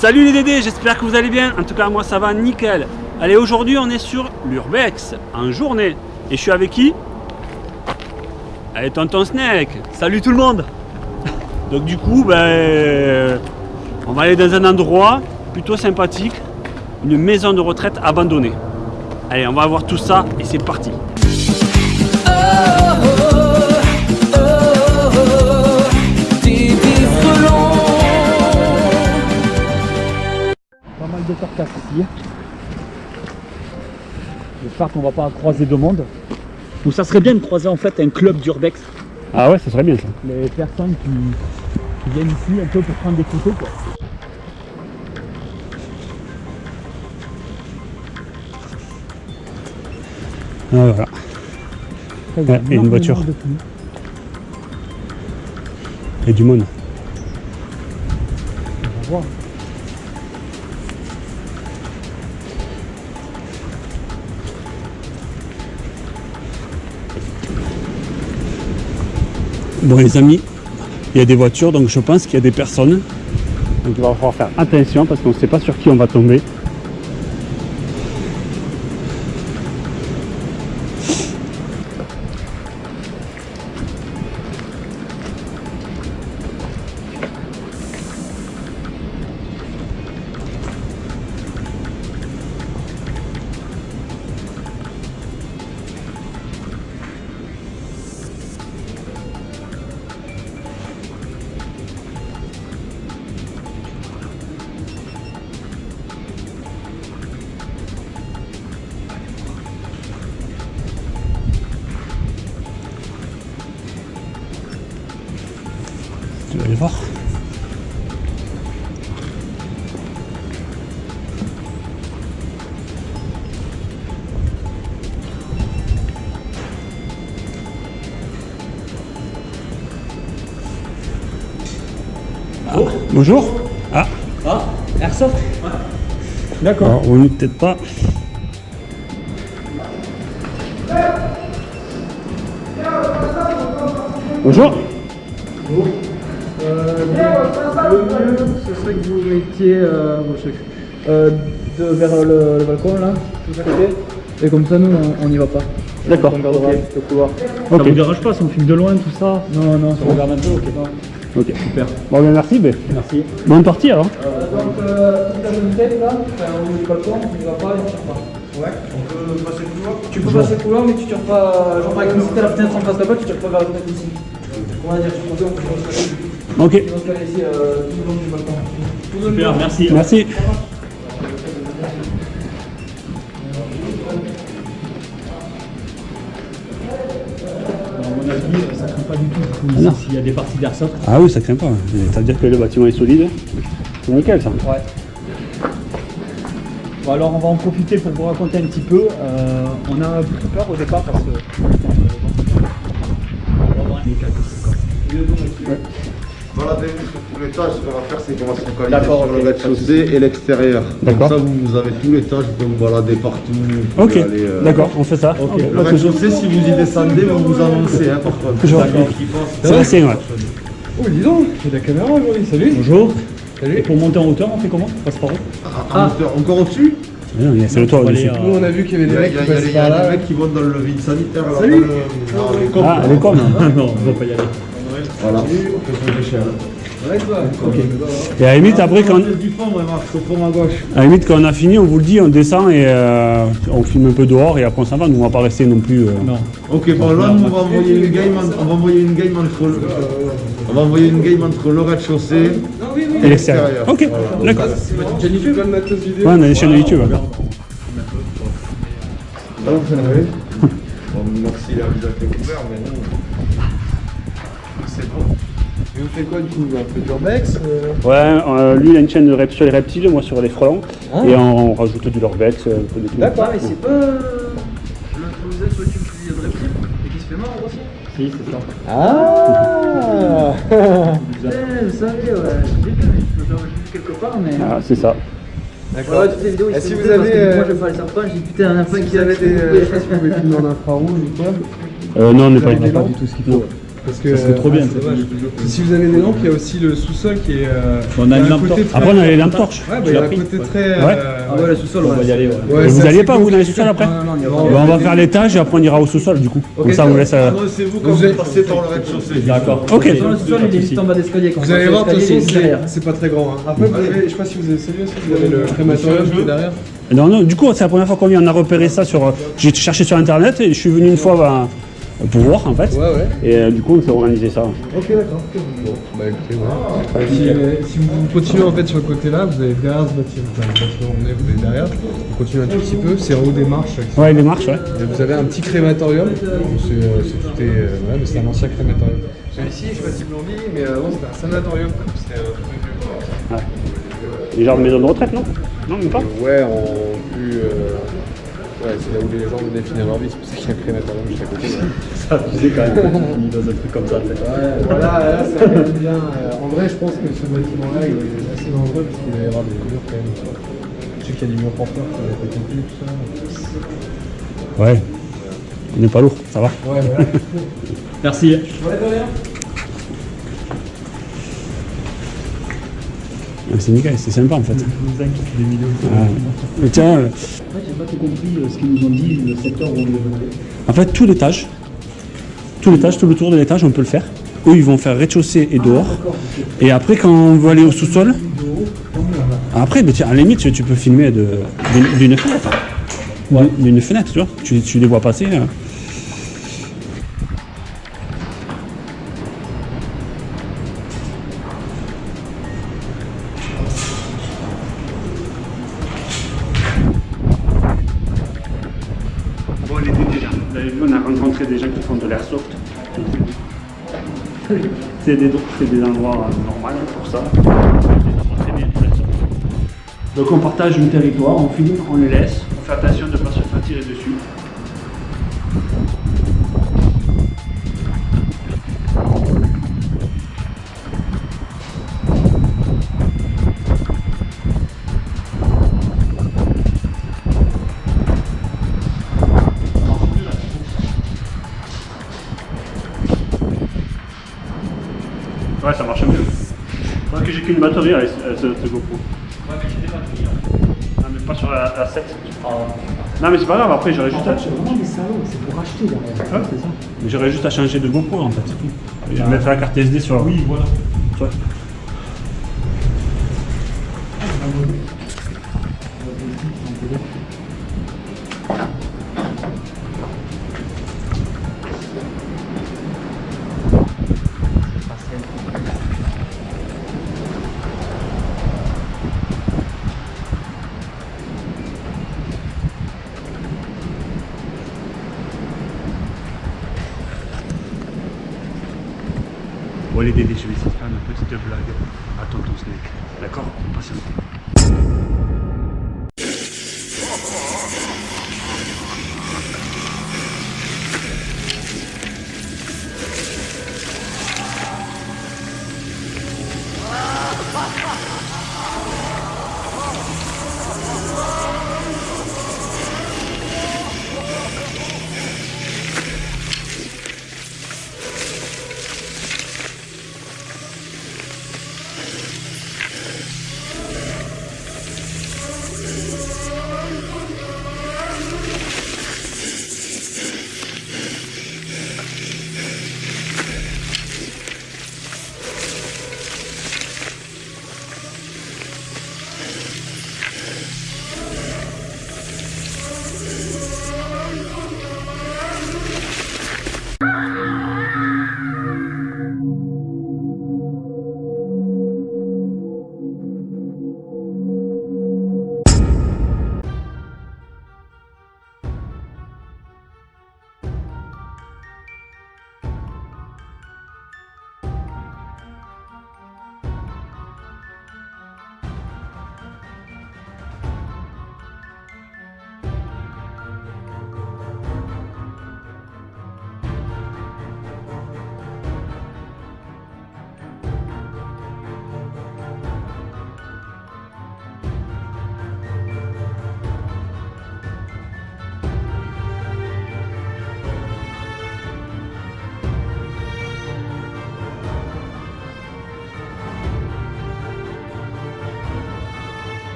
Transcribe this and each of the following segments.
Salut les Dédés, j'espère que vous allez bien. En tout cas, moi ça va nickel. Allez, aujourd'hui on est sur l'Urbex, en journée. Et je suis avec qui? Allez, Tonton Snake. Salut tout le monde. Donc du coup, ben, on va aller dans un endroit plutôt sympathique, une maison de retraite abandonnée. Allez, on va voir tout ça et c'est parti. De carcasses ici. J'espère qu'on va pas croiser de monde. Ou ça serait bien de croiser en fait un club d'urbex. Ah ouais, ça serait bien ça. Les personnes qui, qui viennent ici un peu pour prendre des photos quoi. Ah, voilà. Après, et une voiture. a du monde. On va Bon les amis, il y a des voitures, donc je pense qu'il y a des personnes. Donc il va falloir faire attention parce qu'on ne sait pas sur qui on va tomber. Ah, bonjour. Ah, Ah, Airsoft D'accord. alors, on n'est peut-être pas. Bonjour. Euh, le mieux, ce serait que vous mettiez euh, euh, de, vers le, le balcon là, tout à côté. Et comme ça, nous, on on n'y va pas. D'accord. On gardera juste le couloir. Ok. Ça vous dérange pas si on filme de loin tout ça Non, non, on regarde un peu, ok. Ok, super. Bon, ben merci. Ben. Merci. Bonne partie alors. donc, euh, si t'as une tête là, au balcon, on n'y va pas et on tire pas. Ouais, on peut passer le couloir Tu peux passer le couloir, mais tu tires pas. Genre, par exemple, si t'as la fenêtre en face là-bas, tu tires pas vers la fenêtre ici. On va dire, je pense qu'on peut se caler. Ok. On va se caler ici euh, tout le long du balcon. Long. merci. Merci. Pas du tout. Ah non. S'il y a des parties d'airsoft. Ah oui, ça craint pas. Ça veut dire que le bâtiment est solide. C'est nickel ça. Ouais. Bon alors on va en profiter pour vous raconter un petit peu. Euh, on a pris peur au départ parce que. On va avoir quelques Voilà, tout l'étage, ce qu'on va faire, c'est qu'on va se focaliser D'accord, sur le ok. rez-de-chaussée et l'extérieur. Comme D'accord. ça, vous, vous avez tout l'étage, vous pouvez vous balader partout. vous Ok, euh, d'accord, on fait ça. Ok. Le rez-de-chaussée, si vous y descendez, vous vous avancez, hein, par contre. Je vois. D'accord. C'est vrai, c'est vrai. Oh, dis donc, j'ai de la caméra aujourd'hui, salut Bonjour. Salut. Et pour monter en hauteur, on fait comment? On passe par où? Ah, moteur encore au-dessus? C'est le toit aller, Nous, on a vu qu'il y avait des mecs il y a- qui il y a- passaient il y a par des mecs qui vont dans le vide sanitaire. là, Salut. dans le- les. Ah, comme. Ah non, on va pas y aller. Voilà. Et à la limite, après, quand, à la limite, quand on a fini, on vous le dit, on descend et euh, on filme un peu dehors et après on s'en va. Nous, on va pas rester non plus. euh, Non. Ok, bon là, nous, on va envoyer une game, on va envoyer une game entre le, on va envoyer une game entre le rez-de-chaussée Et l'extérieur. Ok, Voilà. d'accord. Ouais, on a des chaînes YouTube. hein. Bon, merci, il a visage découvert, mais. Quoi du coup Un peu d'urbex euh, Ouais, euh, lui, il a une chaîne de rep- sur les reptiles, moi sur les frelons. Et on rajoute du lorbex, euh, un peu de tout. D'accord. mais c'est pas le vient de reptile et qui se fait mort aussi Si, c'est ça. Ah vous savez, ouais, j'ai vu je l'ai vu quelque part, mais. Ah, c'est ça. D'accord. Ouais, toutes les vidéos, ils Et se si vous parce avez, que euh, Moi, j'aime pas les serpents, j'ai dit putain, un Si qui vous avez qui des. Je sais pas si vous pouvez filmer en infrarouge ou quoi. Euh, non, on n'est pas du tout ce qu'il faut. Parce que. Ça serait trop bien, ah, c'est. Si vous avez des lampes, il y a aussi le sous-sol qui est. euh, On a une un lampe torche. très- Après, on a les lampes torches. Ouais, bah, il y a un pris côté très. Ouais. euh, Ah ouais, le sous-sol, On va y aller, ouais. Ouais, Et vous c'est assez pas, vous, dans les sous-sols après Non, non, il y a Non, pas. Bon, On va faire l'étage et après on ira au sous-sol du coup. Comme ça, on vous laisse. euh, Adressez-vous quand Vous vous êtes- passez par le rez-de-chaussée. D'accord. Le Ok. sous-sol, il est juste en bas d'escalier. Quand Vous on allez voir, c'est- c'est pas très grand. hein. Après, vous avez, je sais pas si vous avez salué aussi, vous avez le crématorium qui est derrière. Non, non, du coup, c'est la première fois qu'on vient. On a repéré ça sur. euh, J'ai cherché sur internet et je suis venu une fois bah, pour voir en fait. Ouais, ouais. Et euh, du coup, on s'est organisé ça. Ok, d'accord. Bon, bah écoutez, ouais. Si, euh, si vous continuez en fait sur le côté là, vous avez derrière ce bâtiment, enfin, le on vous avez derrière, vous continuez un tout petit peu, c'est en haut des marches. Ouais, les marches, ouais. Et vous avez un petit crématorium, c'est euh, c'est tout est, euh, ouais, mais c'est un ancien crématorium. Celui-ci, je sais pas si vous dit, mais avant c'était un sanatorium, c'était un truc de. Les genres de maison de retraite, non? Non, même pas? Ouais, en plus. euh, Ouais, c'est là où les gens venaient finir leur vie, c'est pour ça qu'il y a un crématorium juste à côté. Ça, sais quand même. dans un truc comme ça. Ouais, voilà, là ça quand même bien. euh, en vrai, je pense que ce bâtiment-là, il est assez dangereux parce qu'il va y avoir des murs quand même. Je sais qu'il y a des murs porteurs qui vont être compris, tout ça. Ouais. On n'est pas lourd, ça va. Ouais, voilà. Merci. C'est nickel, c'est sympa en fait. Ah. Tiens, euh, pas tout compris euh, ce qu'ils nous ont dit, le secteur où on est en fait, tout l'étage, tout l'étage, tout le tour de l'étage, on peut le faire. Eux, ils vont faire rez-de-chaussée et dehors. Et après, quand on veut aller au sous-sol, après, mais tiens, à la limite, tu, peux filmer d'une fenêtre. D'une fenêtre, tu vois. Tu, tu les vois passer. Des gens qui font de l'airsoft. C'est des, c'est des endroits euh, normaux pour ça. Donc on partage le territoire, on filme, on les laisse, on fait attention qu'une batterie avec ce, GoPro. Ouais, mais j'ai des batteries. Non, mais pas sur la, la 7. Non, mais c'est pas grave, après j'aurais juste, à... vraiment des salauds, c'est pour acheter derrière. c'est ça. j'aurais juste à changer de GoPro en fait. c'est tout. Et je mettrai la carte SD sur. Oui, voilà. Bon,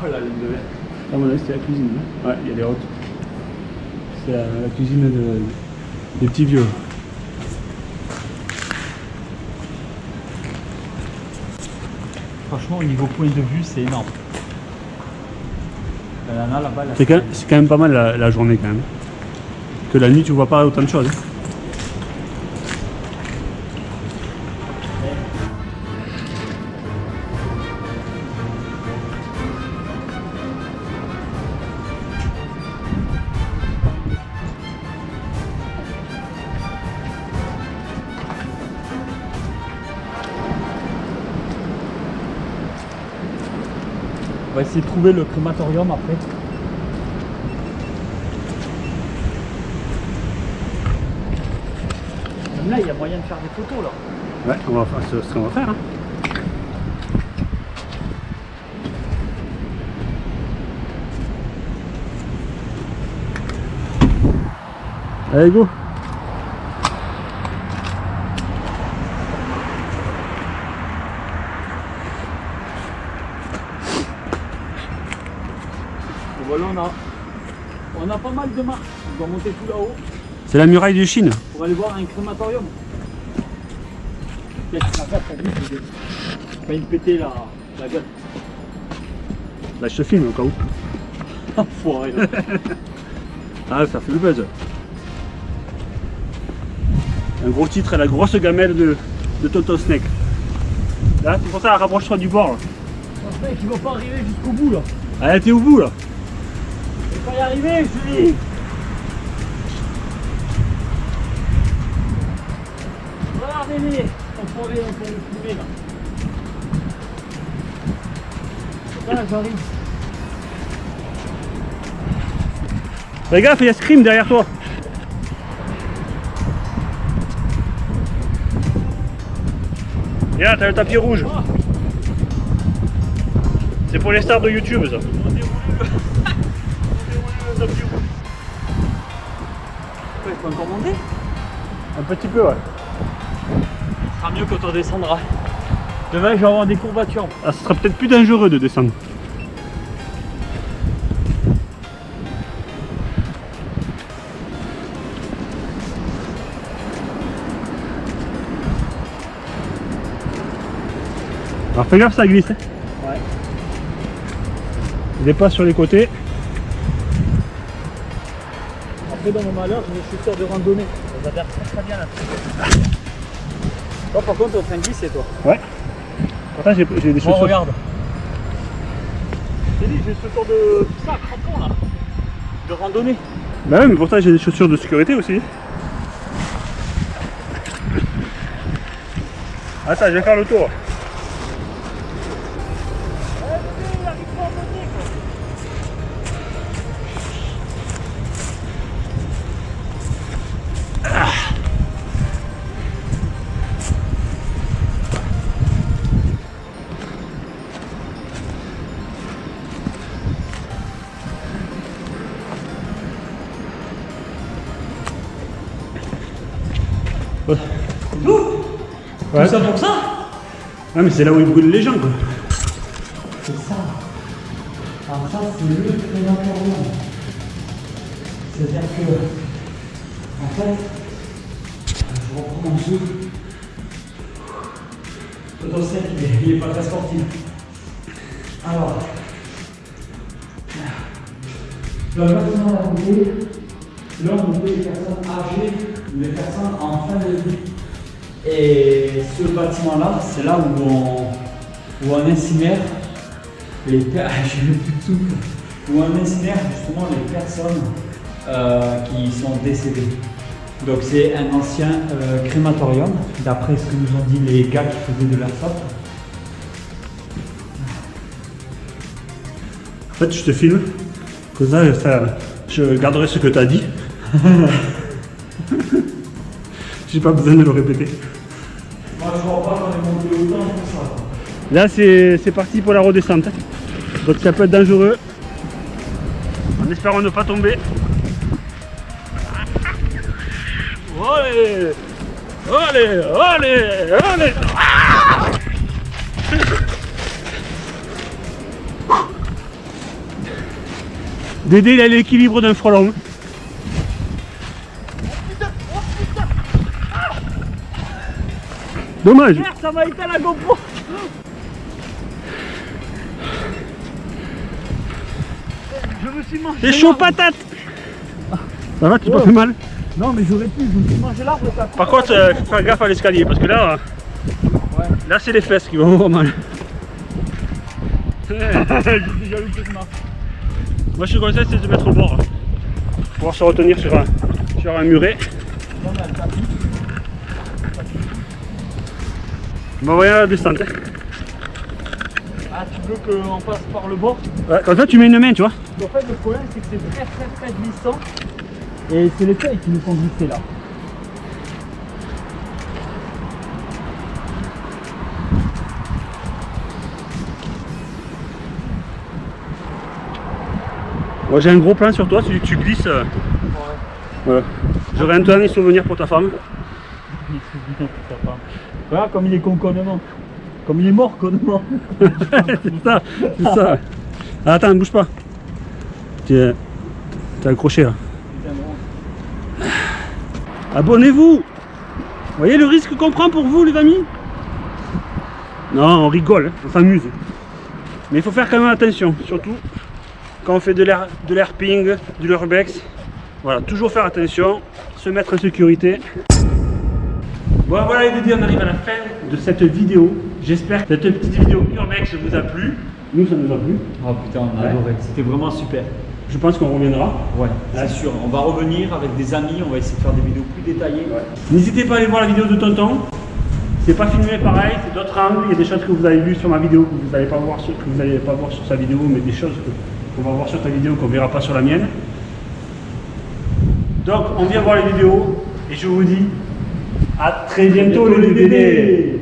Oh la ligne de verre. À mon avis, c'est la cuisine. hein. Ouais, il y a les hautes. C'est la, la cuisine de- des petits vieux. Franchement, au niveau point de vue, c'est énorme. C'est quand, même pas mal la, la journée quand même. Que la nuit, tu vois pas autant de choses. hein. Va essayer de trouver le crématorium après. Même là, il y a moyen de faire des photos là. Ouais, on va faire c'est ce qu'on va faire. hein. Allez, go Voilà, on a, on a pas mal de marches. On doit monter tout là-haut C'est la muraille de Chine. pour aller voir un crématorium. Qu'est-ce Pas me péter la, la gueule. Là, je te filme au cas où. Enfoiré là. Ah, ça fait le buzz. Un gros titre et la grosse gamelle de, de Tonton Snake. Là, c'est pour ça, rapproche-toi du bord. Là. Ce mec, il va pas arriver jusqu'au bout là. Allez, t'es au bout là. Il va y arriver, dis. Regardez-les, enfoiré, on peut le filmer là. Là, j'arrive. Fais gaffe, il y a Scream derrière toi. Là, t'as le tapis rouge. C'est pour les stars de YouTube, ça. Petit peu, ouais. Ce sera mieux quand on descendra. Demain, je vais avoir des courbatures. Ah, ce sera peut-être plus dangereux de descendre. Alors fais gaffe, ça glisse. hein. Ouais. Dépasse sur les côtés. Après, dans mon malheur, j'ai des chaussures de randonnée. Ça s'adapte très très bien là. Toi, par contre, t'es en train de glisser, toi. Ouais. Pourtant, j'ai des Bon, chaussures. regarde. J'ai dit, j'ai ce sort de ça, crampon là. De randonnée. Bah ouais, mais pourtant, j'ai des chaussures de sécurité aussi. Attends, je vais faire le tour. Ça pour ça Ah, mais c'est là où ils brûlent les gens, quoi. C'est ça. Alors ça, c'est le crématorium. C'est-à-dire que, en fait, je reprends mon souffle. Sec, il est, il est pas très sportif. Alors, le bâtiment à côté, là on met les personnes âgées, les personnes en fin de vie. Et ce bâtiment-là, c'est là où on, où on incinère les per- j'ai le plus de souffle. Où on incinère justement les personnes euh, qui sont décédées. Donc c'est un ancien euh, crématorium, d'après ce que nous ont dit les gars qui faisaient de l'airsoft. En fait, je te filme. Comme ça, ça- je garderai ce que tu as dit. J'ai pas besoin de le répéter. Là, c'est parti pour la redescente. Donc, ça peut être dangereux. En espérant ne pas tomber. Allez Allez Allez Dédé, il a l'équilibre d'un frelon. Dommage. Ça m'a été la GoPro Je me suis mangé C'est chaud patate. Ça va, tu t'es pas fait mal Non mais j'aurais pu, je me suis mangé l'arbre ça Par contre, euh, faut faire gaffe à l'escalier parce que là, euh, là c'est les fesses qui vont avoir mal. J'ai déjà eu cette marque. Moi je te conseille c'est de mettre au bord. Pour pouvoir se retenir sur un, sur un muret. Non mais elle. On va la descente. hein. Ah tu veux qu'on passe par le bord? Ouais, comme ça tu mets une main, tu vois. En fait le problème c'est que c'est très très très glissant. Et c'est les feuilles qui nous font glisser là. Moi j'ai un gros plan sur toi, si tu glisses. euh, Voilà. J'aurai un dernier souvenir pour ta femme. Voilà comme il est con connement. Comme il est mort connement. c'est ça, c'est ça. Attends, bouge pas. T'es accroché là. Abonnez-vous Vous voyez le risque qu'on prend pour vous les amis? Non, on rigole, hein, on s'amuse. Mais il faut faire quand même attention, surtout quand on fait de l'air de l'airping, du l'urbex. Voilà, toujours faire attention, se mettre en sécurité. Bon voilà les Dédés, on arrive à la fin de cette vidéo. J'espère que cette petite vidéo urbex vous a plu. Nous ça nous a plu. Oh putain on a adoré. C'était vraiment super. Je pense qu'on reviendra. Ouais, c'est sûr. On va revenir avec des amis, on va essayer de faire des vidéos plus détaillées. N'hésitez pas à aller voir la vidéo de Tonton. C'est pas filmé pareil, c'est d'autres angles. Il y a des choses que vous avez vues sur ma vidéo que vous n'allez pas voir sur, que vous n'allez pas voir sur sa vidéo, mais des choses qu'on va voir sur ta vidéo qu'on verra pas sur la mienne. Donc on vient voir les vidéos et je vous dis à très bientôt les bébés.